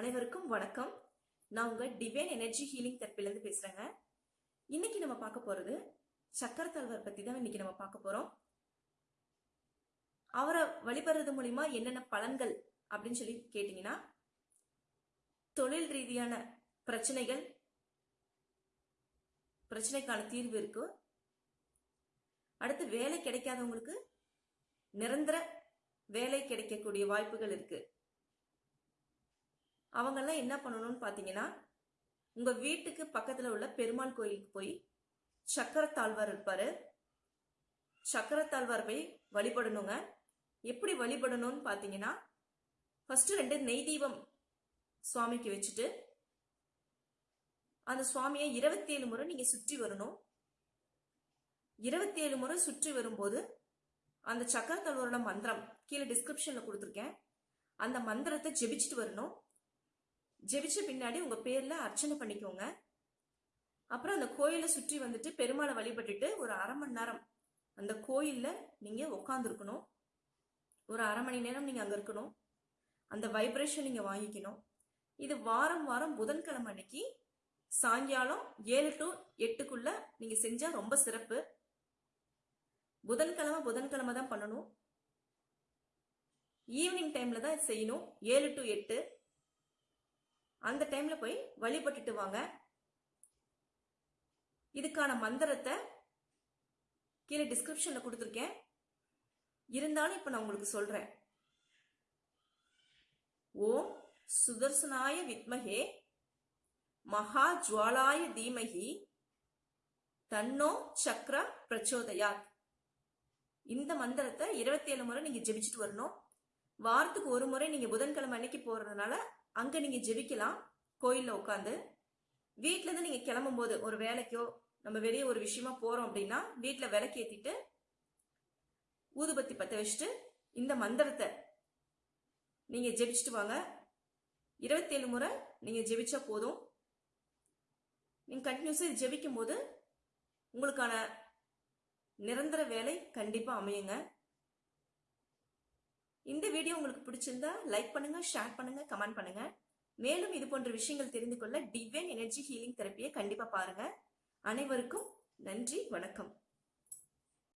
அனைவருக்கும் வணக்கம். நான் உங்க டிவைன் எனர்ஜி ஹீலிங் தெரப்பிலேருந்து பேசுறேங்க. இன்னைக்கு நம்ம பார்க்க போறது சக்கரத்தாழ்வார் பத்தி தான் இன்னைக்கு நம்ம பார்க்க போறோம். அவரை வழிபடுறது மூலியமா என்னென்ன பலன்கள் அப்படின்னு சொல்லி கேட்டீங்கன்னா தொழில் ரீதியான பிரச்சனைகள் பிரச்சனைக்கான தீர்வு இருக்கு. அடுத்து வேலை கிடைக்காதவங்களுக்கு நிரந்தர வேலை கிடைக்கக்கூடிய வாய்ப்புகள் இருக்கு. அவங்கெல்லாம் என்ன பண்ணணும்னு பார்த்தீங்கன்னா உங்கள் வீட்டுக்கு பக்கத்தில் உள்ள பெருமாள் கோயிலுக்கு போய் சக்கரத்தாழ்வார் இருப்பார். சக்கரத்தாழ்வார் போய் வழிபடணுங்க. எப்படி வழிபடணும்னு பார்த்தீங்கன்னா ஃபஸ்ட்டு ரெண்டு நெய் தீபம் சுவாமிக்கு வச்சுட்டு அந்த சுவாமியை இருபத்தி ஏழு முறை நீங்கள் சுற்றி வரணும். இருபத்தி ஏழு முறை சுற்றி வரும்போது அந்த சக்கரத்தாழ்வாரோட மந்திரம் கீழே டிஸ்கிரிப்ஷனில் கொடுத்துருக்கேன். அந்த மந்திரத்தை ஜெபிச்சுட்டு வரணும். ஜெபிச்ச பின்னாடி உங்க பேர்ல அர்ச்சனை பண்ணிக்கோங்க. அப்புறம் அந்த கோயிலை சுற்றி வந்துட்டு பெருமாளை வழிபட்டுட்டு ஒரு அரை மணி நேரம் அந்த கோயில்ல நீங்க உட்காந்துருக்கணும் ஒரு அரை மணி நேரம் நீங்க அங்க இருக்கணும். அந்த வைப்ரேஷன் நீங்க வாங்கிக்கணும். இது வாரம் வாரம் புதன்கிழமை அன்னைக்கு சாயங்காலம் ஏழு டு எட்டுக்குள்ள நீங்க செஞ்சா ரொம்ப சிறப்பு. புதன்கிழமை புதன்கிழமை தான் பண்ணணும் ஈவினிங் டைம்ல தான் செய்யணும். ஏழு டு எட்டு. அந்த டைம்ல போய் வழிபட்டுட்டு வாங்க. இதுக்கான மந்திரத்தை கீழே டிஸ்கிரிப்ஷன்ல கொடுத்துருக்கேன். இருந்தாலும் இப்ப நான் உங்களுக்கு சொல்றேன். ஓம் சுதர்சனாய வித்மகே மகா ஜுவாலாய தீமகி தன்னோ சக்ர பிரச்சோதயாத். இந்த மந்திரத்தை இருபத்தி ஏழு முறை நீங்க ஜெபிச்சுட்டு வரணும். வாரத்துக்கு ஒரு முறை நீங்க புதன்கிழமை அன்னைக்கு போறதுனால அங்க நீங்க ஜெபிக்கலாம் கோயில்ல உட்காந்து வீட்டிலேருந்து இருந்து நீங்க கிளம்பும் போது ஒரு வேலைக்கோ நம்ம வெளியே ஒரு விஷயமா போறோம் அப்படின்னா வீட்டுல விளக்கு ஏத்திட்டு ஊதுபத்தி பத்த வச்சுட்டு இந்த மந்திரத்தை நீங்க ஜெபிச்சுட்டு வாங்க. இருபத்தி ஏழு முறை நீங்க ஜெபிச்சா போதும். நீங்க கண்டினியூஸா ஜெபிக்கும் போது உங்களுக்கான நிரந்தர வேலை கண்டிப்பா அமையுங்க. இந்த வீடியோ உங்களுக்கு பிடிச்சிருந்தா லைக் பண்ணுங்க ஷேர் பண்ணுங்க கமெண்ட் பண்ணுங்க. மேலும் இது போன்ற விஷயங்கள் தெரிந்து கொள்ள டிவைன் எனர்ஜி ஹீலிங் தெரப்பியை கண்டிப்பா பாருங்க. அனைவருக்கும் நன்றி வணக்கம்.